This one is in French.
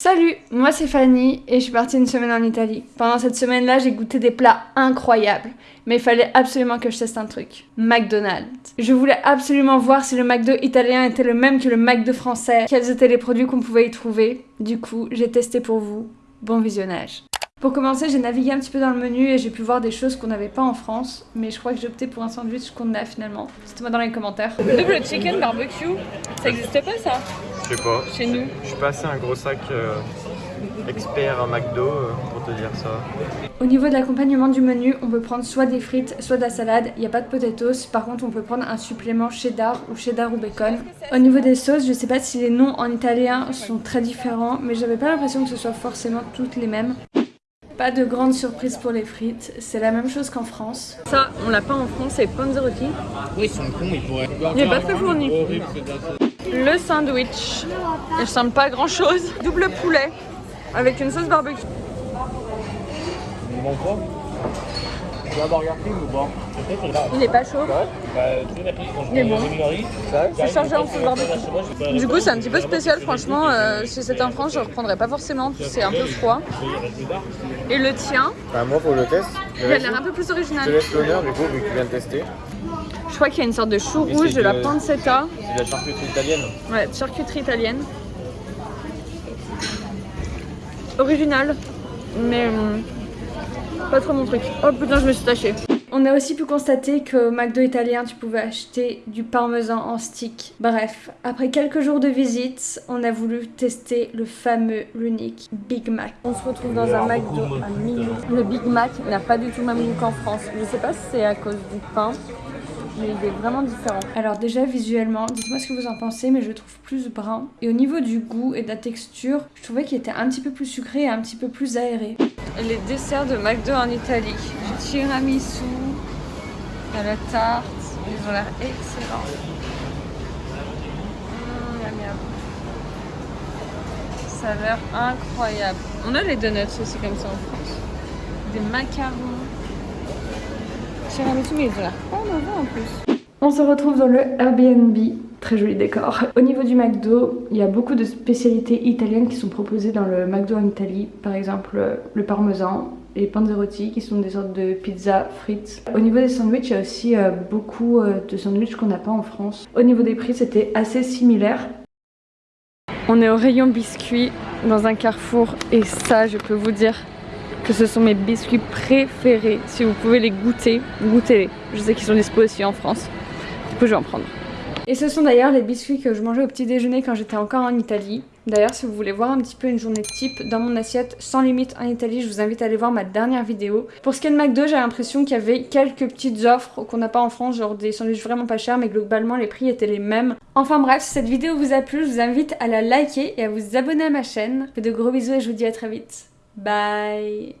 Salut, moi c'est Fanny et je suis partie une semaine en Italie. Pendant cette semaine-là, j'ai goûté des plats incroyables, mais il fallait absolument que je teste un truc. McDonald's. Je voulais absolument voir si le McDo italien était le même que le McDo français, quels étaient les produits qu'on pouvait y trouver. Du coup, j'ai testé pour vous. Bon visionnage. Pour commencer, j'ai navigué un petit peu dans le menu et j'ai pu voir des choses qu'on n'avait pas en France, mais je crois que j'ai opté pour un sandwich qu'on a finalement. Dites-moi dans les commentaires. Double chicken barbecue, ça existe pas ça? Je sais pas. chez nous Je suis passé un gros sac euh, expert à McDo euh, pour te dire ça. Au niveau de l'accompagnement du menu, on peut prendre soit des frites, soit de la salade. Il n'y a pas de potatoes. Par contre, on peut prendre un supplément cheddar ou cheddar ou bacon. Au niveau des sauces, je sais pas si les noms en italien sont très différents, mais j'avais pas l'impression que ce soit forcément toutes les mêmes. Pas de grande surprise pour les frites, c'est la même chose qu'en France. Ça, on l'a pas en France, c'est panzerotti. Oui, ils sont cons, ils pourraient. Il est pas très fourni. Le sandwich, il ressemble pas à grand chose. Double poulet avec une sauce barbecue. Pas. Tu vas Burger King ou pas. Il est pas chaud. Bah, je Il est bon. C'est chargé en sauce barbecue. Du coup, c'est un petit peu spécial, franchement. euh, si c'était en France, je reprendrais pas forcément. C'est un peu froid. Et le tien, Bah, moi, faut le test. il a l'air un peu plus Je te original. laisse l'honneur, du coup, vu que tu viens de tester. Je crois qu'il y a une sorte de chou rouge, de la pancetta, C'est de la charcuterie italienne. ouais, charcuterie italienne. Original, mais hum, pas trop mon truc. Oh putain, je me suis tachée. On a aussi pu constater que au McDo italien, tu pouvais acheter du parmesan en stick. Bref, après quelques jours de visite, on a voulu tester le fameux, l'unique Big Mac. On se retrouve dans un McDo à minuit. Le Big Mac n'a pas du tout le même goût qu'en France. Je sais pas si c'est à cause du pain, mais il est vraiment différent. Alors déjà visuellement, dites-moi ce que vous en pensez, mais je le trouve plus brun. Et au niveau du goût et de la texture, je trouvais qu'il était un petit peu plus sucré et un petit peu plus aéré. Les desserts de McDo en Italie. Du tiramisu, à la tarte, ils ont l'air excellents. Mmh, miam, miam. Ça a l'air incroyable. On a les donuts aussi comme ça en France. Des macarons. Tiramisu, mais ils ont l'air pas mauvais en plus. On se retrouve dans le Airbnb. Très joli décor. Au niveau du McDo, il y a beaucoup de spécialités italiennes qui sont proposées dans le McDo en Italie. Par exemple, euh, le parmesan, les panzerotti qui sont des sortes de pizzas frites. Au niveau des sandwichs, il y a aussi euh, beaucoup euh, de sandwichs qu'on n'a pas en France. Au niveau des prix, c'était assez similaire. On est au rayon biscuits dans un carrefour et ça, je peux vous dire que ce sont mes biscuits préférés. Si vous pouvez les goûter, goûtez-les. Je sais qu'ils sont dispo aussi en France. Du coup, je vais en prendre. Et ce sont d'ailleurs les biscuits que je mangeais au petit déjeuner quand j'étais encore en Italie. D'ailleurs, si vous voulez voir un petit peu une journée type dans mon assiette sans limite en Italie, je vous invite à aller voir ma dernière vidéo. Pour ce qui est de McDo, j'ai l'impression qu'il y avait quelques petites offres qu'on n'a pas en France, genre des sandwichs vraiment pas chers, mais globalement les prix étaient les mêmes. Enfin bref, si cette vidéo vous a plu, je vous invite à la liker et à vous abonner à ma chaîne. Je fais de gros bisous et je vous dis à très vite. Bye